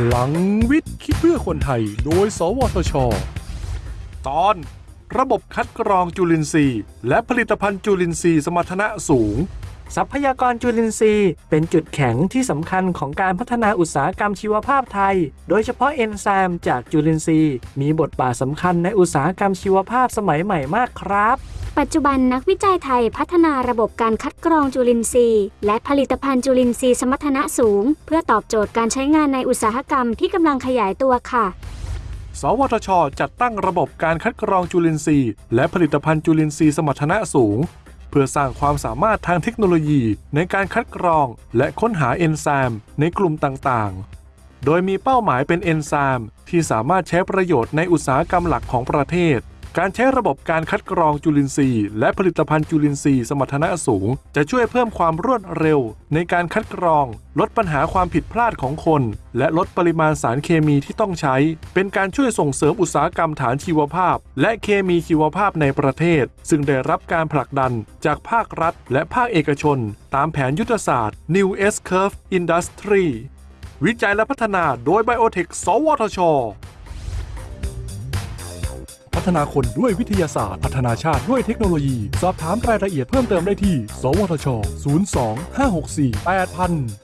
พลังวิทย์คิดเพื่อคนไทย โดย สวทช ตอน ระบบคัดกรองจุลินทรีย์ และผลิตภัณฑ์จุลินทรีย์สมรรถนะสูง ทรัพยากรจุลินทรีย์ เป็นจุดแข็งที่สำคัญของการพัฒนาอุตสาหกรรมชีวภาพไทย โดยเฉพาะเอนไซม์จากจุลินทรีย์ มีบทบาทสำคัญในอุตสาหกรรมชีวภาพสมัยใหม่มากครับปัจจุบันนักวิจัยไทยพัฒนาระบบการคัดกรองจุลินทรีย์ และผลิตภัณฑ์จุลินทรีย์สมรรถนะสูง เพื่อตอบโจทย์การใช้งานในอุตสาหกรรมที่กำลังขยายตัวค่ะ สวทช จัดตั้งระบบการคัดกรองจุลินทรีย์ และผลิตภัณฑ์จุลินทรีย์สมรรถนะสูง เพื่อสร้างความสามารถทางเทคโนโลยีในการคัดกรองและค้นหาเอนไซม์ในกลุ่มต่างๆ โดยมีเป้าหมายเป็นเอนไซม์ที่สามารถใช้ประโยชน์ในอุตสาหกรรมหลักของประเทศ การใช้ระบบการคัดกรองจุลินทรีย์ และผลิตภัณฑ์จุลินทรีย์สมรรถนะสูง จะช่วยเพิ่มความรวดเร็ว ในการคัดกรอง ลดปัญหาความผิดพลาดของคน และลดปริมาณสารเคมีที่ต้องใช้ เป็นการช่วยส่งเสริมอุตสาหกรรมฐานชีวภาพ และเคมีชีวภาพในประเทศ ซึ่งได้รับการผลักดันจากภาครัฐ และภาคเอกชน ตามแผนยุทธศาสตร์ New S Curve Industry วิจัยและพัฒนาโดย Biotech สวทช ฒนาคนด้วยวิทยาศาสตร์ พัฒนาชาติด้วยเทคโนโลยี สอบถามรายละเอียดเพิ่มเติมได้ที่ สวทช 02 564 8000